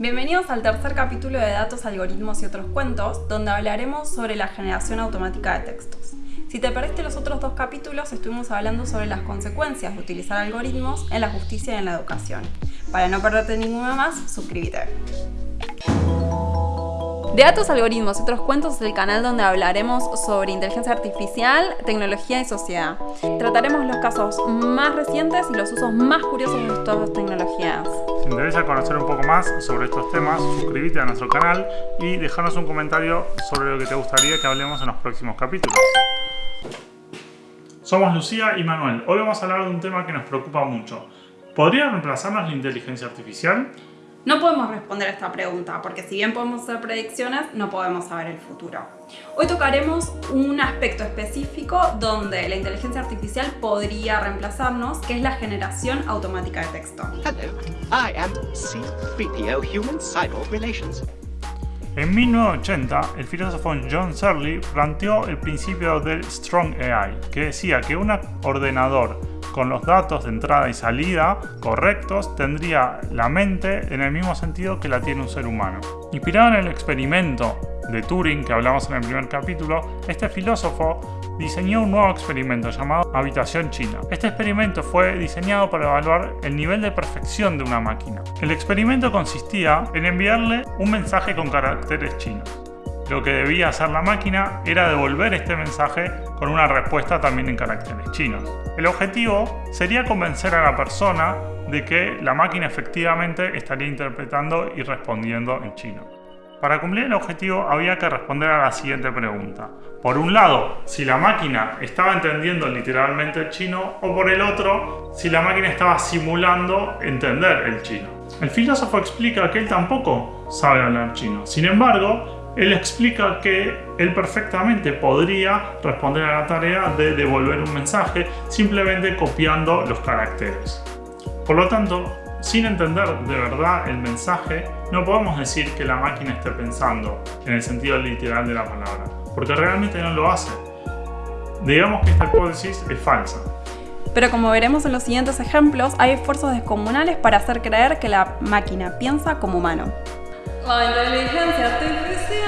Bienvenidos al tercer capítulo de Datos, Algoritmos y otros cuentos, donde hablaremos sobre la generación automática de textos. Si te perdiste los otros dos capítulos, estuvimos hablando sobre las consecuencias de utilizar algoritmos en la justicia y en la educación. Para no perderte ninguna más, suscríbete. De datos, algoritmos y otros cuentos es el canal donde hablaremos sobre inteligencia artificial, tecnología y sociedad. Trataremos los casos más recientes y los usos más curiosos de estas tecnologías. Si te interesa conocer un poco más sobre estos temas, suscríbete a nuestro canal y déjanos un comentario sobre lo que te gustaría que hablemos en los próximos capítulos. Somos Lucía y Manuel. Hoy vamos a hablar de un tema que nos preocupa mucho. ¿Podría reemplazarnos la inteligencia artificial? No podemos responder a esta pregunta, porque si bien podemos hacer predicciones, no podemos saber el futuro. Hoy tocaremos un aspecto específico donde la inteligencia artificial podría reemplazarnos, que es la generación automática de texto. Hello, I am C-3PO Human Cyborg Relations. En 1980, el filósofo John Searle planteó el principio del Strong AI, que decía que un ordenador con los datos de entrada y salida correctos, tendría la mente en el mismo sentido que la tiene un ser humano. Inspirado en el experimento de Turing que hablamos en el primer capítulo, este filósofo diseñó un nuevo experimento llamado Habitación China. Este experimento fue diseñado para evaluar el nivel de perfección de una máquina. El experimento consistía en enviarle un mensaje con caracteres chinos. Lo que debía hacer la máquina era devolver este mensaje con una respuesta también en caracteres chinos. El objetivo sería convencer a la persona de que la máquina efectivamente estaría interpretando y respondiendo en chino. Para cumplir el objetivo había que responder a la siguiente pregunta. Por un lado, si la máquina estaba entendiendo literalmente el chino o por el otro, si la máquina estaba simulando entender el chino. El filósofo explica que él tampoco sabe hablar chino. Sin embargo, él explica que él perfectamente podría responder a la tarea de devolver un mensaje simplemente copiando los caracteres. Por lo tanto, sin entender de verdad el mensaje, no podemos decir que la máquina esté pensando en el sentido literal de la palabra, porque realmente no lo hace. Digamos que esta hipótesis es falsa. Pero como veremos en los siguientes ejemplos, hay esfuerzos descomunales para hacer creer que la máquina piensa como humano. La inteligencia artificial.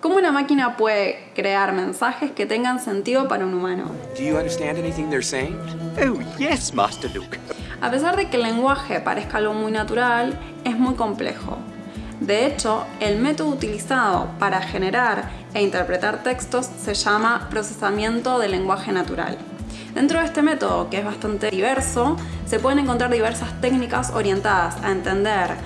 ¿Cómo una máquina puede crear mensajes que tengan sentido para un humano? Do you understand anything they're saying? Oh, yes, Master Luke. A pesar de que el lenguaje parezca algo muy natural, es muy complejo. De hecho, el método utilizado para generar e interpretar textos se llama procesamiento del lenguaje natural. Dentro de este método, que es bastante diverso, se pueden encontrar diversas técnicas orientadas a entender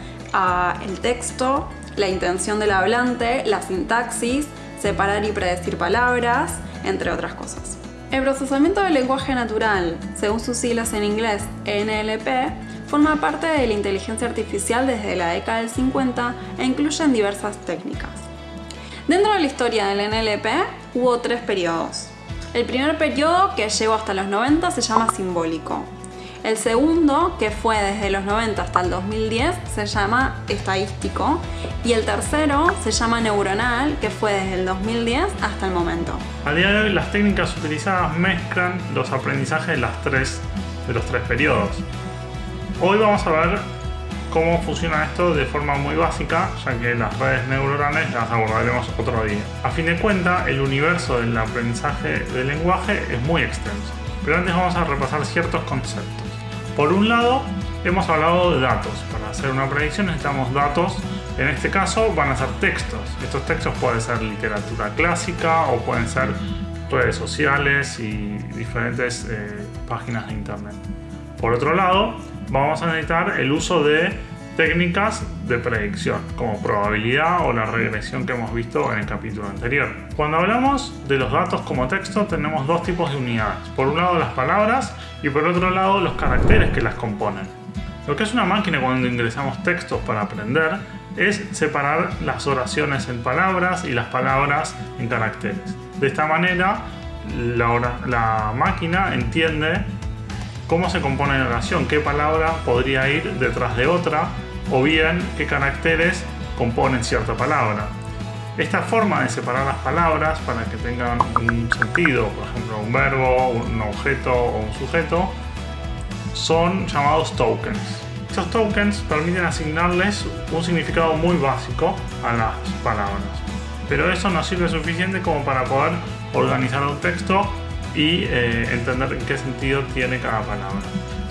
el texto, la intención del hablante, la sintaxis, separar y predecir palabras, entre otras cosas. El procesamiento del lenguaje natural, según sus siglas en inglés NLP, forma parte de la inteligencia artificial desde la década del 50 e incluyen diversas técnicas. Dentro de la historia del NLP hubo tres periodos. El primer periodo, que llegó hasta los 90, se llama simbólico. El segundo, que fue desde los 90 hasta el 2010, se llama estadístico. Y el tercero se llama neuronal, que fue desde el 2010 hasta el momento. A día de hoy las técnicas utilizadas mezclan los aprendizajes de, las tres, de los tres periodos. Hoy vamos a ver cómo funciona esto de forma muy básica, ya que las redes neuronales las abordaremos otro día. A fin de cuentas, el universo del aprendizaje del lenguaje es muy extenso, pero antes vamos a repasar ciertos conceptos. Por un lado, hemos hablado de datos. Para hacer una predicción necesitamos datos. En este caso van a ser textos. Estos textos pueden ser literatura clásica o pueden ser redes sociales y diferentes eh, páginas de internet. Por otro lado, vamos a necesitar el uso de técnicas de predicción, como probabilidad o la regresión que hemos visto en el capítulo anterior. Cuando hablamos de los datos como texto, tenemos dos tipos de unidades. Por un lado las palabras y por otro lado los caracteres que las componen. Lo que es una máquina cuando ingresamos textos para aprender es separar las oraciones en palabras y las palabras en caracteres. De esta manera, la, máquina entiende cómo se compone la oración, qué palabra podría ir detrás de otra o bien qué caracteres componen cierta palabra. Esta forma de separar las palabras para que tengan un sentido, por ejemplo un verbo, un objeto o un sujeto, son llamados tokens. Estos tokens permiten asignarles un significado muy básico a las palabras, pero eso no sirve suficiente como para poder organizar un texto y eh, entender en qué sentido tiene cada palabra.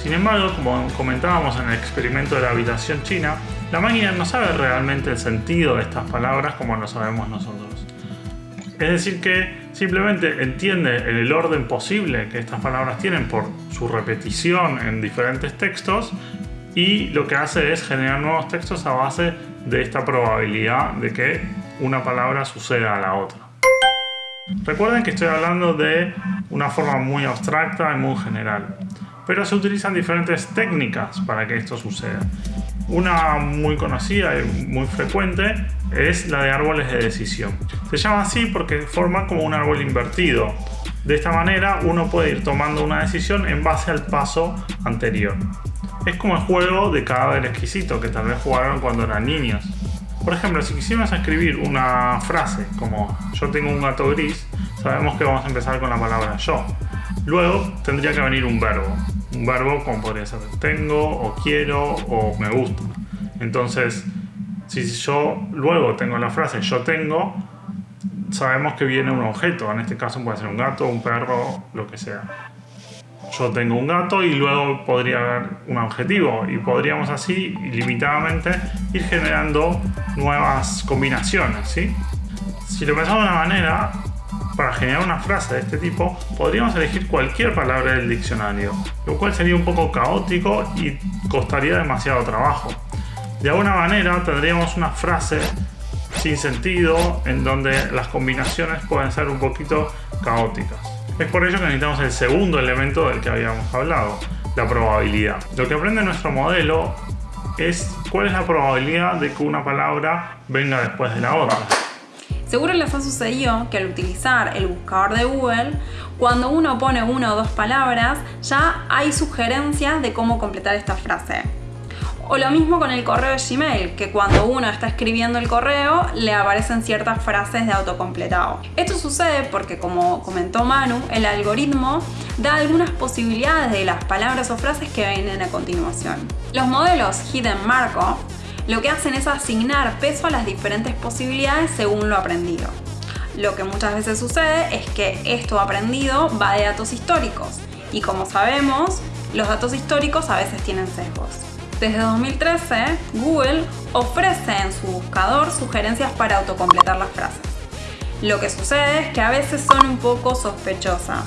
Sin embargo, como comentábamos en el experimento de la habitación china, la máquina no sabe realmente el sentido de estas palabras como lo sabemos nosotros. Es decir que simplemente entiende el orden posible que estas palabras tienen por su repetición en diferentes textos y lo que hace es generar nuevos textos a base de esta probabilidad de que una palabra suceda a la otra. Recuerden que estoy hablando de una forma muy abstracta y muy general, pero se utilizan diferentes técnicas para que esto suceda. Una muy conocida y muy frecuente es la de árboles de decisión. Se llama así porque forma como un árbol invertido. De esta manera uno puede ir tomando una decisión en base al paso anterior. Es como el juego de cadáver exquisito que tal vez jugaron cuando eran niños. Por ejemplo, si quisiéramos escribir una frase como yo tengo un gato gris, sabemos que vamos a empezar con la palabra yo. Luego tendría que venir un verbo un verbo como podría ser tengo o quiero o me gusta. Entonces, si yo luego tengo la frase yo tengo, sabemos que viene un objeto. En este caso puede ser un gato, un perro, lo que sea. Yo tengo un gato y luego podría haber un objetivo y podríamos así ilimitadamente ir generando nuevas combinaciones. ¿sí? Si lo pensamos de una manera, para generar una frase de este tipo, podríamos elegir cualquier palabra del diccionario, lo cual sería un poco caótico y costaría demasiado trabajo. De alguna manera tendríamos una frase sin sentido en donde las combinaciones pueden ser un poquito caóticas. Es por ello que necesitamos el segundo elemento del que habíamos hablado, la probabilidad. Lo que aprende nuestro modelo es cuál es la probabilidad de que una palabra venga después de la otra. Seguro les ha sucedido que al utilizar el buscador de Google, cuando uno pone una o dos palabras, ya hay sugerencias de cómo completar esta frase. O lo mismo con el correo de Gmail, que cuando uno está escribiendo el correo le aparecen ciertas frases de autocompletado. Esto sucede porque, como comentó Manu, el algoritmo da algunas posibilidades de las palabras o frases que vienen a continuación. Los modelos Hidden Markov lo que hacen es asignar peso a las diferentes posibilidades según lo aprendido. Lo que muchas veces sucede es que esto aprendido va de datos históricos y como sabemos, los datos históricos a veces tienen sesgos. Desde 2013, Google ofrece en su buscador sugerencias para autocompletar las frases. Lo que sucede es que a veces son un poco sospechosas.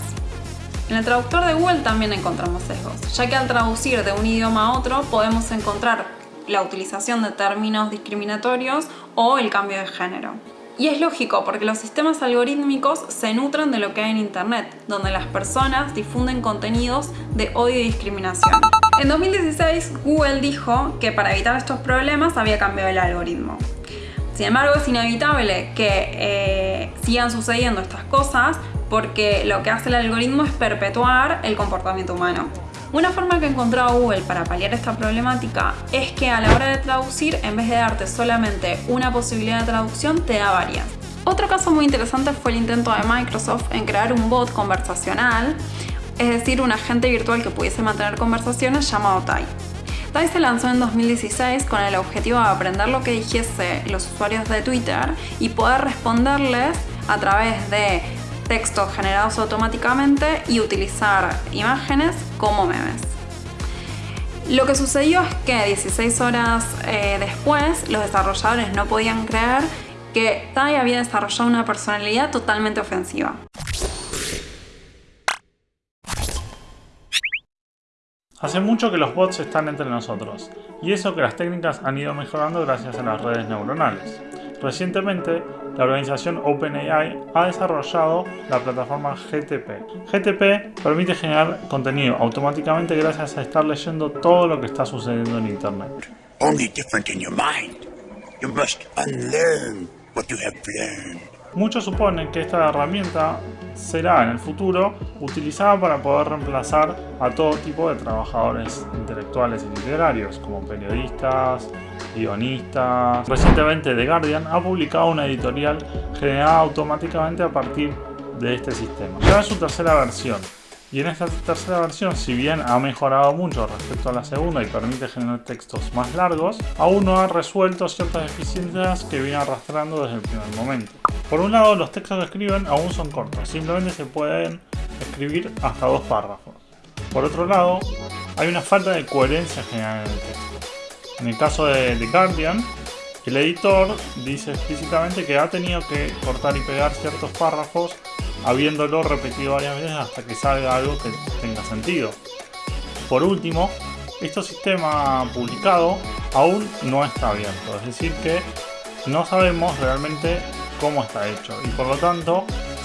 En el traductor de Google también encontramos sesgos, ya que al traducir de un idioma a otro podemos encontrar la utilización de términos discriminatorios o el cambio de género. Y es lógico porque los sistemas algorítmicos se nutren de lo que hay en Internet, donde las personas difunden contenidos de odio y discriminación. En 2016, Google dijo que para evitar estos problemas había cambiado el algoritmo. Sin embargo, es inevitable que eh, sigan sucediendo estas cosas porque lo que hace el algoritmo es perpetuar el comportamiento humano. Una forma que encontró Google para paliar esta problemática es que a la hora de traducir, en vez de darte solamente una posibilidad de traducción, te da varias. Otro caso muy interesante fue el intento de Microsoft en crear un bot conversacional, es decir, un agente virtual que pudiese mantener conversaciones llamado Tai. Tai se lanzó en 2016 con el objetivo de aprender lo que dijese los usuarios de Twitter y poder responderles a través de textos generados automáticamente y utilizar imágenes como memes. Lo que sucedió es que 16 horas eh, después los desarrolladores no podían creer que Tai había desarrollado una personalidad totalmente ofensiva. Hace mucho que los bots están entre nosotros, y eso que las técnicas han ido mejorando gracias a las redes neuronales. Recientemente, la organización OpenAI ha desarrollado la plataforma GTP. GTP permite generar contenido automáticamente gracias a estar leyendo todo lo que está sucediendo en Internet. Muchos suponen que esta herramienta será en el futuro utilizada para poder reemplazar a todo tipo de trabajadores intelectuales y literarios, como periodistas, guionistas. Recientemente The Guardian ha publicado una editorial generada automáticamente a partir de este sistema. Ya es su tercera versión Y en esta tercera versión, si bien ha mejorado mucho respecto a la segunda y permite generar textos más largos, aún no ha resuelto ciertas deficiencias que viene arrastrando desde el primer momento. Por un lado, los textos que escriben aún son cortos, simplemente se pueden escribir hasta dos párrafos. Por otro lado, hay una falta de coherencia general en el texto. En el caso de The Guardian, el editor dice explícitamente que ha tenido que cortar y pegar ciertos párrafos habiéndolo repetido varias veces hasta que salga algo que tenga sentido. Por último, este sistema publicado aún no está abierto, es decir que no sabemos realmente cómo está hecho y por lo tanto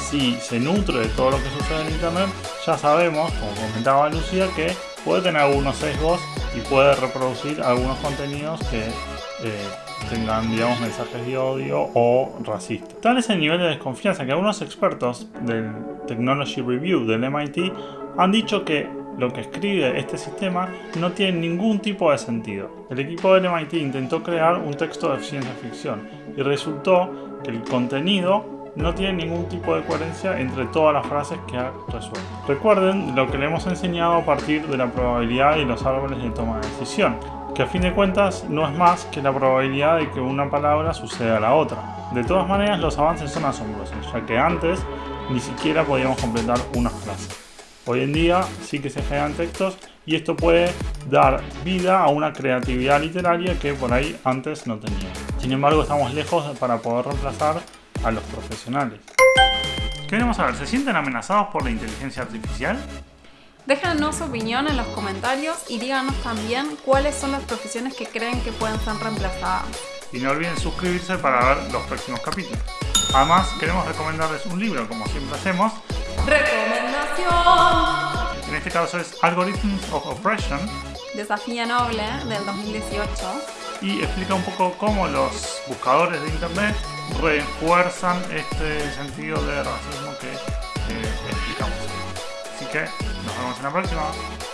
si se nutre de todo lo que sucede en internet ya sabemos, como comentaba Lucía, que puede tener algunos sesgos y puede reproducir algunos contenidos que eh, tengan, digamos, mensajes de odio o racistas. Tal es el nivel de desconfianza que algunos expertos del Technology Review del MIT han dicho que lo que escribe este sistema no tiene ningún tipo de sentido. El equipo del MIT intentó crear un texto de ciencia ficción y resultó que el contenido no tiene ningún tipo de coherencia entre todas las frases que ha resuelto. Recuerden lo que le hemos enseñado a partir de la probabilidad y los árboles de toma de decisión que a fin de cuentas no es más que la probabilidad de que una palabra suceda a la otra. De todas maneras, los avances son asombrosos, ya que antes ni siquiera podíamos completar una frase. Hoy en día sí que se generan textos y esto puede dar vida a una creatividad literaria que por ahí antes no tenía. Sin embargo, estamos lejos para poder reemplazar a los profesionales. Queremos saber, ¿se sienten amenazados por la inteligencia artificial? Déjanos su opinión en los comentarios y díganos también cuáles son las profesiones que creen que pueden ser reemplazadas. Y no olviden suscribirse para ver los próximos capítulos. Además, queremos recomendarles un libro, como siempre hacemos. En este caso es Algorithms of Oppression. Desafío Noble del 2018. Y explica un poco cómo los buscadores de internet refuerzan este sentido de racismo que eh, explicamos. Así que nos vemos en la próxima.